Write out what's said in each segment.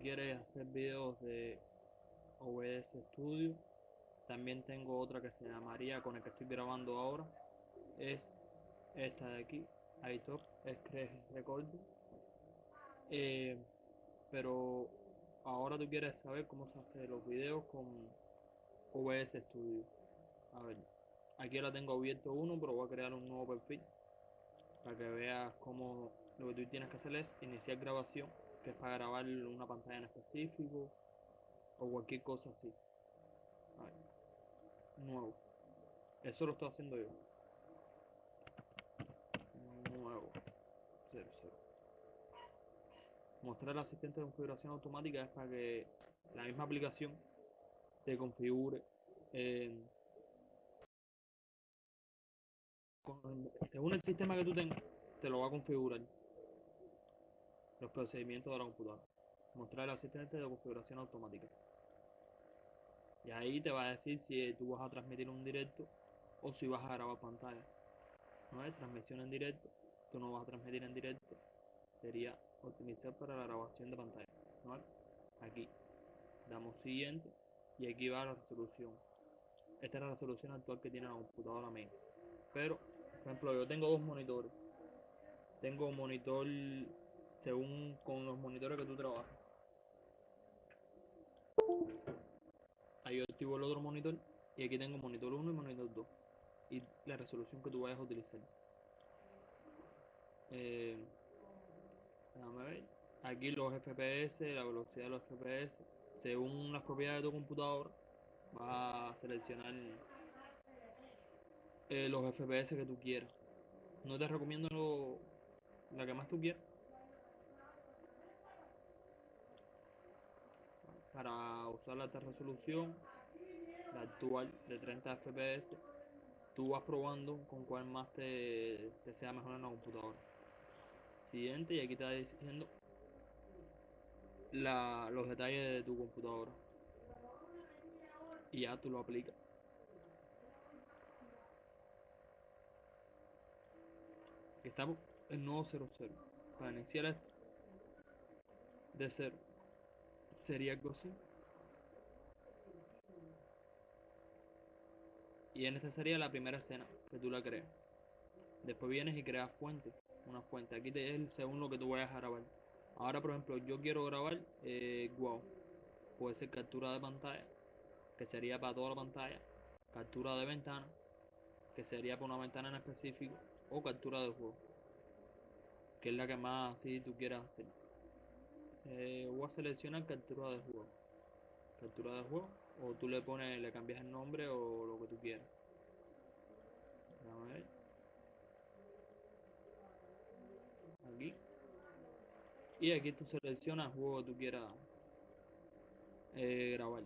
quieres hacer videos de OBS Studio, también tengo otra que se llamaría con el que estoy grabando ahora. Es esta de aquí, iTop Scratch Recording. Eh, pero ahora tú quieres saber cómo se hace los videos con OBS Studio. A ver, aquí ahora tengo abierto uno, pero voy a crear un nuevo perfil para que veas cómo lo que tú tienes que hacer es iniciar grabación, que es para grabar una pantalla en específico o cualquier cosa así. Nuevo. Eso lo estoy haciendo yo. Nuevo. 00. Mostrar el asistente de configuración automática es para que la misma aplicación te configure eh, según el sistema que tú tengas, te lo va a configurar los procedimientos de la computadora. Mostrar el asistente de configuración automática. Y ahí te va a decir si tú vas a transmitir un directo o si vas a grabar pantalla. No es transmisión en directo, tú no vas a transmitir en directo. Sería optimizar para la grabación de pantalla. Aquí damos siguiente y aquí va la resolución. Esta es la resolución actual que tiene la computadora main. Pero, por ejemplo, yo tengo dos monitores. Tengo un monitor según con los monitores que tú trabajas. Ahí yo activo el otro monitor y aquí tengo monitor 1 y monitor 2 y la resolución que tú vayas a utilizar. Eh, déjame ver. Aquí los FPS, la velocidad de los FPS, según las propiedades de tu computadora, vas a seleccionar eh, los FPS que tú quieras. No te recomiendo lo- la que más tú quieras. Para usar la alta resolución, la actual de 30 FPS, tú vas probando con cuál más te, sea mejor en la computadora. Siguiente, y aquí va diciendo los detalles de tu computadora. Y ya tú lo aplicas. Estamos en nuevo 00. Para iniciar esto de cero sería algo así. Y en esta sería la primera escena que tú la creas. Después vienes y creas fuente, una fuente. Aquí te es según lo que tú vayas a grabar. Ahora, por ejemplo, yo quiero grabar eh, wow. Puede ser captura de pantalla, que sería para toda la pantalla. Captura de ventana, que sería para una ventana en específico. O captura de juego, que es la que más así tú quieras hacer. Se, voy a seleccionar captura de juego. Captura de juego. O tú le pones, le cambias el nombre o lo que tú quieras. Déjame ver. Aquí. Y aquí tú seleccionas el juego que tú quieras eh, grabar.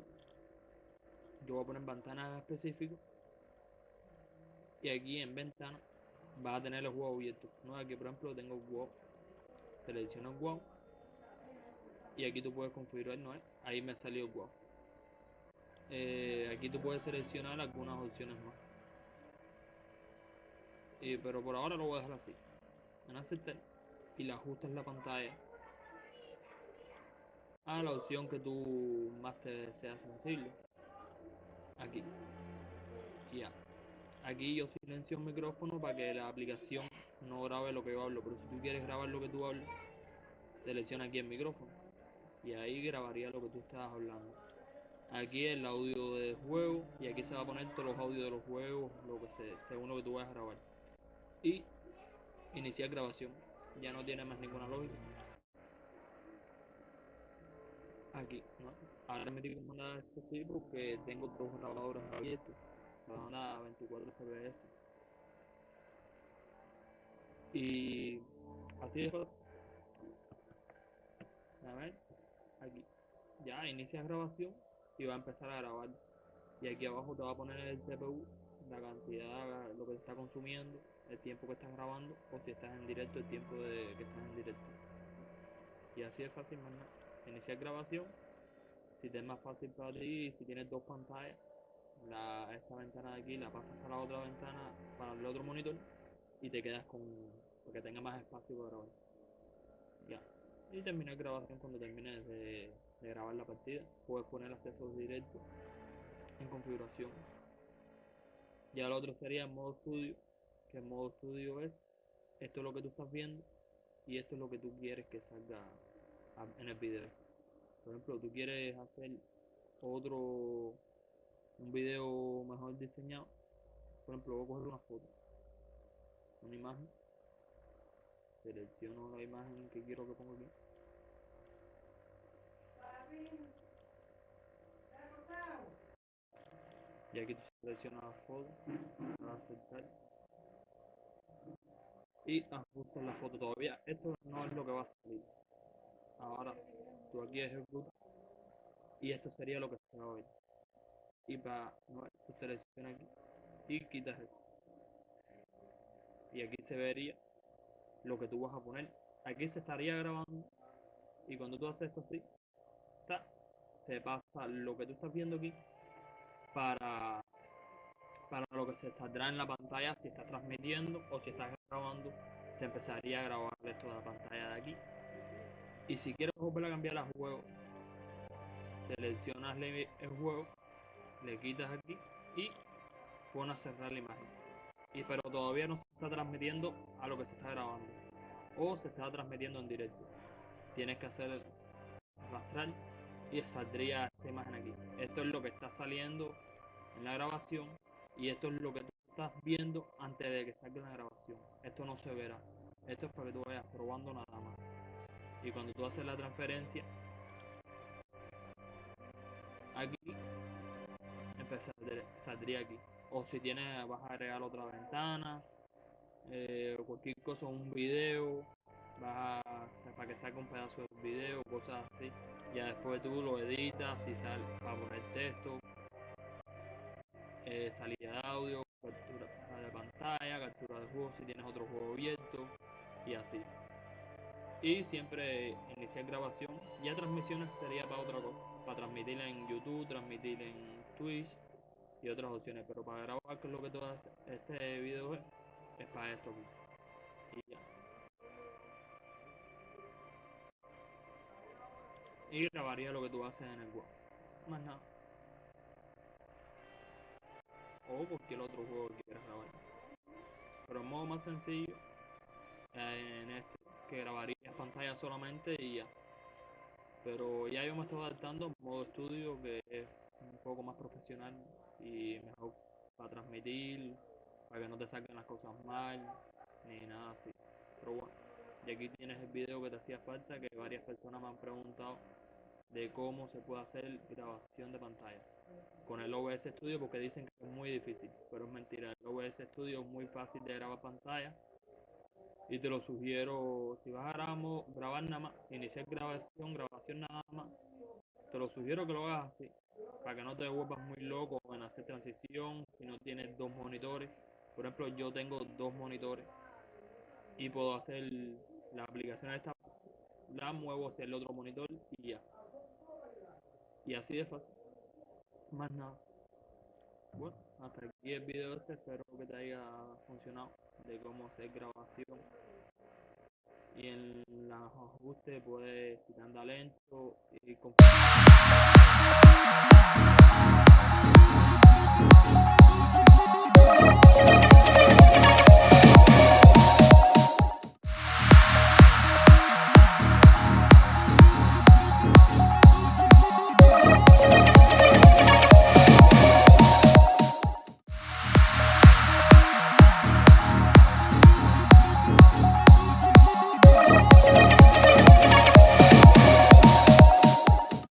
Yo voy a poner ventana específico. Y aquí en ventana vas a tener el juego abierto. ¿no? Aquí por ejemplo tengo WoW. Selecciono el WoW. Y aquí tú puedes configurar, ¿no? Ahí me salió WoW. Eh, aquí tú puedes seleccionar algunas opciones más. Y, pero por ahora lo voy a dejar así. En aceptar. Y le ajustas la pantalla a la opción que tú más te sea sensible. Aquí. Ya. Aquí yo silencio el micrófono para que la aplicación no grabe lo que yo hablo. Pero si tú quieres grabar lo que tú hablas, selecciona aquí el micrófono. Y ahí grabaría lo que tú estás hablando. Aquí el audio del juego. Y aquí se va a poner todos los audios de los juegos, lo que se, según lo que tú vayas a grabar. Y iniciar grabación. Ya no tiene más ninguna lógica. Aquí, ¿no? Ahora me tengo que mandar este sí porque tengo dos grabadores abiertos. Van a 24 FPS. Y así es. A ver, aquí. Ya inicias grabación y va a empezar a grabar. Y aquí abajo te va a poner el CPU, la cantidad, lo que está consumiendo, el tiempo que estás grabando, o si estás en directo, el tiempo de que estás en directo. Y así es fácil, más nada. Iniciar grabación. Si te es más fácil para ti, si tienes dos pantallas, la, esta ventana de aquí la pasas a la otra ventana para el otro monitor y te quedas con porque tenga más espacio para grabar. Y terminar grabación cuando termines de grabar la partida, puedes poner acceso directo en configuración. Ya el otro sería en modo estudio, que en modo estudio es esto es lo que tú estás viendo y esto es lo que tú quieres que salga en el video. Por ejemplo, tú quieres hacer otro, un video mejor diseñado. Por ejemplo, voy a coger una foto, una imagen, selecciono la imagen que quiero que ponga aquí. Y aquí tú seleccionas la foto, a aceptar y ajustas la foto todavía. Esto no es lo que va a salir. Ahora tú aquí ejecutas y esto sería lo que se va a ver. Y para no, tú seleccionas aquí y quitas esto. Y aquí se vería lo que tú vas a poner. Aquí se estaría grabando y cuando tú haces esto así, se pasa lo que tú estás viendo aquí para, para lo que se saldrá en la pantalla si estás transmitiendo o si estás grabando, se empezaría a grabar esto de la pantalla de aquí. Y si quieres volver a cambiar el juego, seleccionas el juego, le quitas aquí y pones a cerrar la imagen. Y pero todavía no se está transmitiendo a lo que se está grabando o se está transmitiendo en directo. Tienes que hacer arrastrar y saldría esta imagen aquí. Esto es lo que está saliendo en la grabación y esto es lo que tú estás viendo antes de que salga la grabación. Esto no se verá. Esto es para que tú vayas probando nada más. Y cuando tú haces la transferencia, aquí saldría aquí. O si tienes, vas a agregar otra ventana, eh, cualquier cosa, un video, vas a, para que salga un pedazo del video, cosas así. Ya después tú lo editas y sal, para poner texto, eh, salida de audio, captura de pantalla, captura de juego si tienes otro juego abierto y así. Y siempre iniciar grabación. Ya transmisiones sería para otra cosa, para transmitir en YouTube, transmitir en Twitch y otras opciones. Pero para grabar, que es lo que tú haces, este video es, para esto aquí. Y ya. y grabaría lo que tú haces en el web. Más nada. O cualquier otro juego que quieras grabar. Pero en modo más sencillo, eh, en este, que grabaría pantalla solamente y ya. Pero ya yo me estoy adaptando modo estudio, que es un poco más profesional y mejor para transmitir, para que no te salgan las cosas mal, ni nada así. Pero bueno, y aquí tienes el video que te hacía falta, que varias personas me han preguntado de cómo se puede hacer grabación de pantalla con el OBS Studio porque dicen que es muy difícil, pero es mentira. El OBS Studio es muy fácil de grabar pantalla y te lo sugiero, si vas a grabar, grabar nada más, iniciar grabación, grabación nada más, te lo sugiero que lo hagas así, para que no te vuelvas muy loco en hacer transición, si no tienes dos monitores. Por ejemplo, yo tengo dos monitores y puedo hacer la aplicación esta, la muevo hacia el otro monitor y ya. Y así de fácil. Más nada. Bueno, hasta aquí el video este. Espero que te haya funcionado de cómo hacer grabación. Y en los ajustes puedes, si anda lento, y